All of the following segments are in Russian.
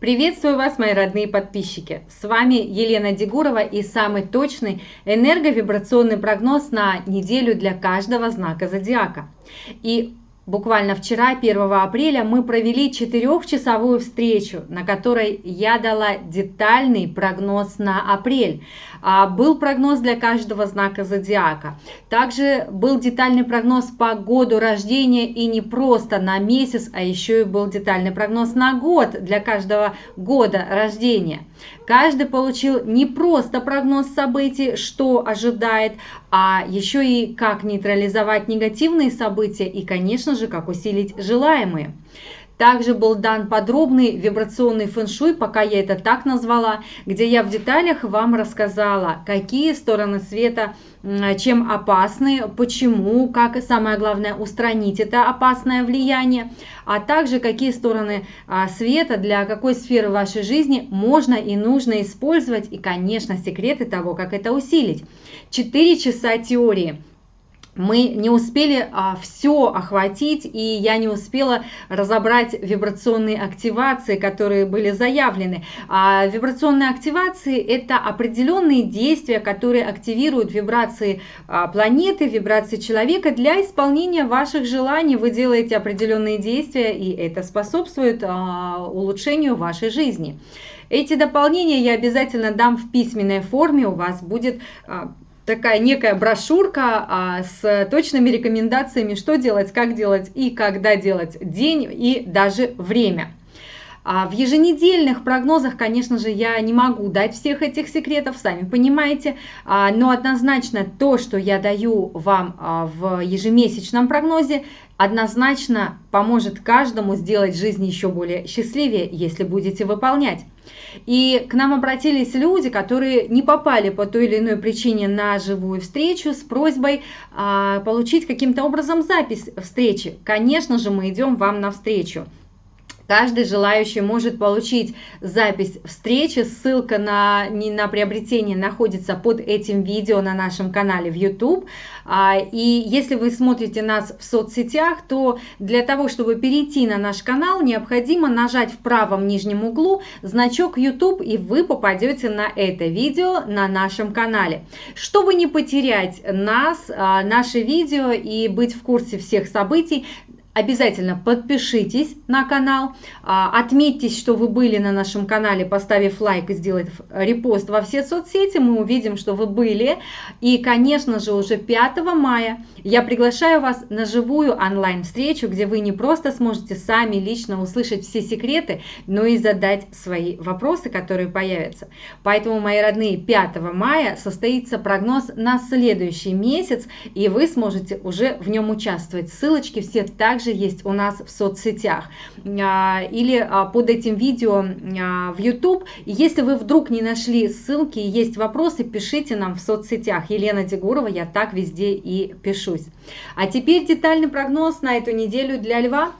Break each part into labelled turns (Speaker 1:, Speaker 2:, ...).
Speaker 1: Приветствую вас, мои родные подписчики! С вами Елена Дегурова и самый точный энерговибрационный прогноз на неделю для каждого знака зодиака. И Буквально вчера, 1 апреля, мы провели четырехчасовую встречу, на которой я дала детальный прогноз на апрель. А, был прогноз для каждого знака зодиака. Также был детальный прогноз по году рождения и не просто на месяц, а еще и был детальный прогноз на год для каждого года рождения. Каждый получил не просто прогноз событий, что ожидает, а еще и как нейтрализовать негативные события и, конечно же, как усилить желаемые. Также был дан подробный вибрационный фэншуй, пока я это так назвала, где я в деталях вам рассказала, какие стороны света чем опасны, почему, как и самое главное устранить это опасное влияние, а также какие стороны а, света для какой сферы вашей жизни можно и нужно использовать и, конечно, секреты того, как это усилить. Четыре часа теории – мы не успели а, все охватить, и я не успела разобрать вибрационные активации, которые были заявлены. А вибрационные активации – это определенные действия, которые активируют вибрации а, планеты, вибрации человека для исполнения ваших желаний. Вы делаете определенные действия, и это способствует а, улучшению вашей жизни. Эти дополнения я обязательно дам в письменной форме, у вас будет а, такая некая брошюрка а, с точными рекомендациями, что делать, как делать и когда делать, день и даже время. А в еженедельных прогнозах, конечно же, я не могу дать всех этих секретов, сами понимаете, а, но однозначно то, что я даю вам а, в ежемесячном прогнозе, однозначно поможет каждому сделать жизнь еще более счастливее, если будете выполнять. И к нам обратились люди, которые не попали по той или иной причине на живую встречу с просьбой а, получить каким-то образом запись встречи. Конечно же, мы идем вам навстречу. Каждый желающий может получить запись встречи. Ссылка на, на приобретение находится под этим видео на нашем канале в YouTube. А, и если вы смотрите нас в соцсетях, то для того, чтобы перейти на наш канал, необходимо нажать в правом нижнем углу значок YouTube, и вы попадете на это видео на нашем канале. Чтобы не потерять нас, а, наши видео и быть в курсе всех событий, Обязательно подпишитесь на канал, а, отметьтесь, что вы были на нашем канале, поставив лайк и сделав репост во все соцсети. Мы увидим, что вы были. И, конечно же, уже 5 мая я приглашаю вас на живую онлайн-встречу, где вы не просто сможете сами лично услышать все секреты, но и задать свои вопросы, которые появятся. Поэтому, мои родные, 5 мая состоится прогноз на следующий месяц, и вы сможете уже в нем участвовать. Ссылочки все также также есть у нас в соцсетях а, или а, под этим видео а, в YouTube. Если вы вдруг не нашли ссылки и есть вопросы, пишите нам в соцсетях. Елена Дегурова, я так везде и пишусь. А теперь детальный прогноз на эту неделю для Льва.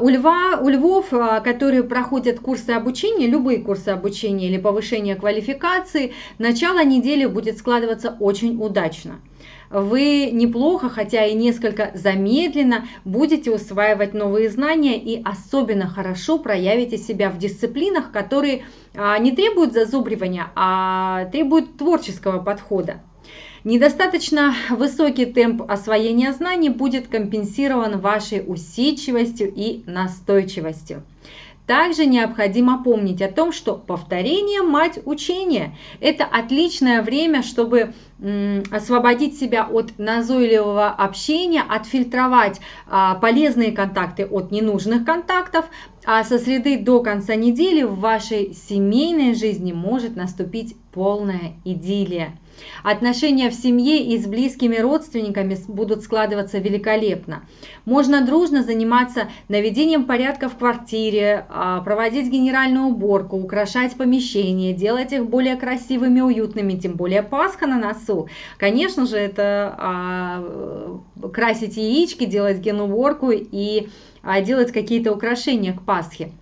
Speaker 1: У, льва, у львов, которые проходят курсы обучения, любые курсы обучения или повышения квалификации, начало недели будет складываться очень удачно вы неплохо, хотя и несколько замедленно, будете усваивать новые знания и особенно хорошо проявите себя в дисциплинах, которые а, не требуют зазубривания, а требуют творческого подхода. Недостаточно высокий темп освоения знаний будет компенсирован вашей усидчивостью и настойчивостью. Также необходимо помнить о том, что повторение – мать учения. Это отличное время, чтобы освободить себя от назойливого общения, отфильтровать а, полезные контакты от ненужных контактов, а со среды до конца недели в вашей семейной жизни может наступить полная идиллия. Отношения в семье и с близкими родственниками будут складываться великолепно. Можно дружно заниматься наведением порядка в квартире, а, проводить генеральную уборку, украшать помещения, делать их более красивыми, уютными, тем более Пасха на носу. Конечно же, это а, красить яички, делать генуборку и делать какие-то украшения к Пасхе.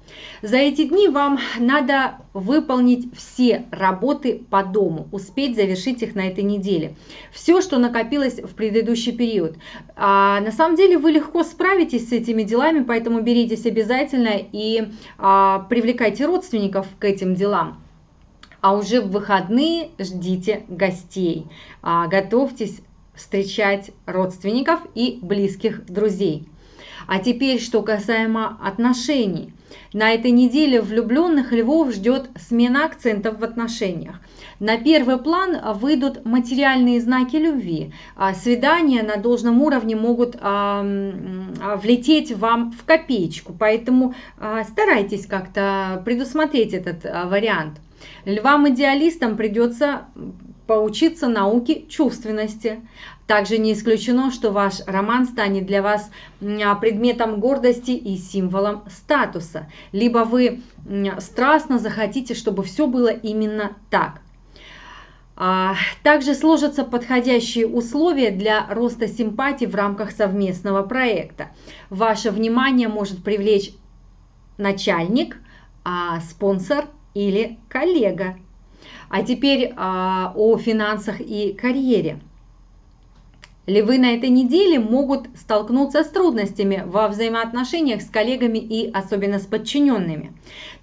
Speaker 1: За эти дни вам надо выполнить все работы по дому, успеть завершить их на этой неделе. Все, что накопилось в предыдущий период. А, на самом деле вы легко справитесь с этими делами, поэтому беритесь обязательно и а, привлекайте родственников к этим делам а уже в выходные ждите гостей. А, готовьтесь встречать родственников и близких друзей. А теперь, что касаемо отношений. На этой неделе влюбленных львов ждет смена акцентов в отношениях. На первый план выйдут материальные знаки любви. А свидания на должном уровне могут а, влететь вам в копеечку, поэтому а, старайтесь как-то предусмотреть этот вариант. Львам-идеалистам придется поучиться науке чувственности. Также не исключено, что ваш роман станет для вас предметом гордости и символом статуса. Либо вы страстно захотите, чтобы все было именно так. А, также сложатся подходящие условия для роста симпатий в рамках совместного проекта. Ваше внимание может привлечь начальник, а спонсор или коллега. А теперь а, о финансах и карьере. Львы на этой неделе могут столкнуться с трудностями во взаимоотношениях с коллегами и особенно с подчиненными.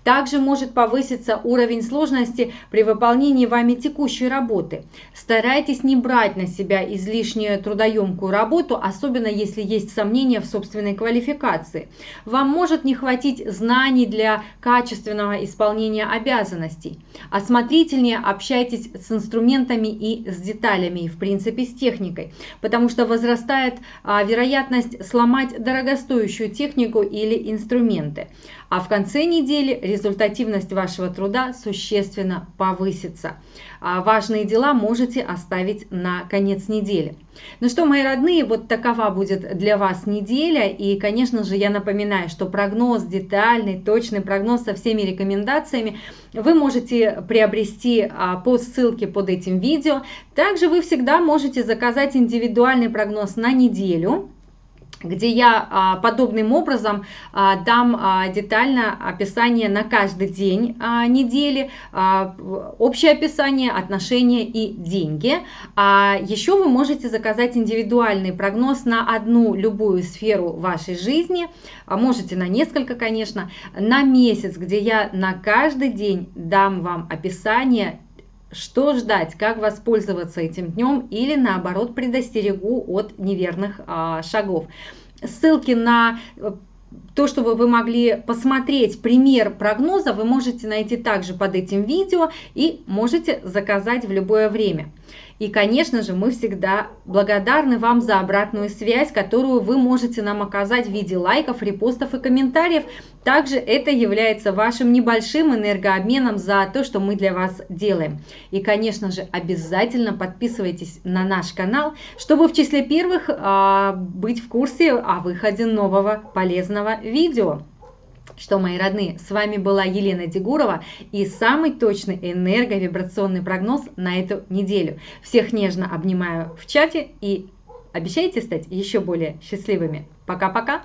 Speaker 1: Также может повыситься уровень сложности при выполнении вами текущей работы. Старайтесь не брать на себя излишнюю трудоемкую работу, особенно если есть сомнения в собственной квалификации. Вам может не хватить знаний для качественного исполнения обязанностей. Осмотрительнее общайтесь с инструментами и с деталями, и в принципе с техникой, потому что возрастает а, вероятность сломать дорогостоящую технику или инструменты. А в конце недели результативность вашего труда существенно повысится. А важные дела можете оставить на конец недели. Ну что, мои родные, вот такова будет для вас неделя. И, конечно же, я напоминаю, что прогноз детальный, точный прогноз со всеми рекомендациями вы можете приобрести а, по ссылке под этим видео. Также вы всегда можете заказать индивидуальный прогноз на неделю где я а, подобным образом а, дам а, детально описание на каждый день недели, общее описание, отношения и деньги. А еще вы можете заказать индивидуальный прогноз на одну любую сферу вашей жизни, можете на несколько, конечно, на месяц, где я на каждый день дам вам описание что ждать, как воспользоваться этим днем или наоборот предостерегу от неверных а, шагов. Ссылки на э, то, чтобы вы могли посмотреть пример прогноза, вы можете найти также под этим видео и можете заказать в любое время. И, конечно же, мы всегда благодарны вам за обратную связь, которую вы можете нам оказать в виде лайков, репостов и комментариев. Также это является вашим небольшим энергообменом за то, что мы для вас делаем. И, конечно же, обязательно подписывайтесь на наш канал, чтобы в числе первых а, быть в курсе о выходе нового полезного видео что, мои родные, с вами была Елена Дегурова и самый точный энерговибрационный прогноз на эту неделю. Всех нежно обнимаю в чате и обещайте стать еще более счастливыми. Пока-пока!